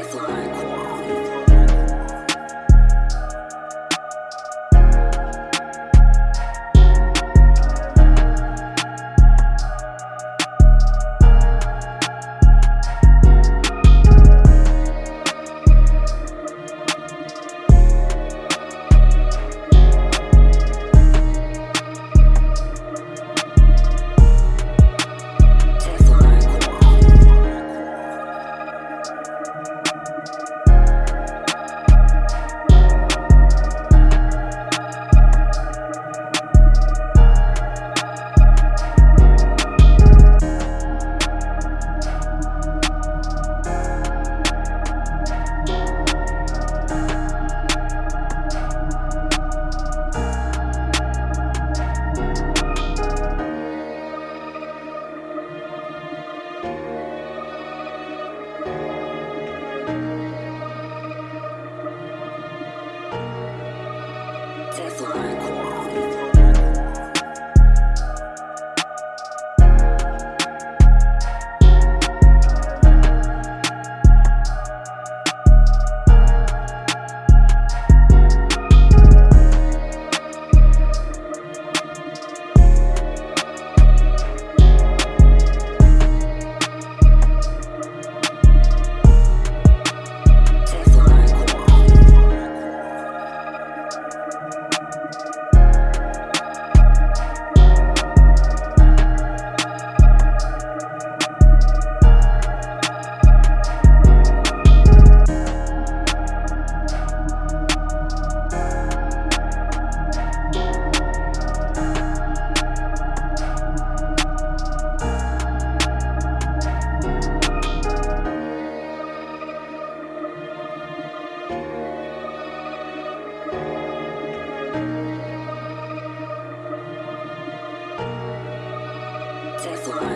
is one. Texas.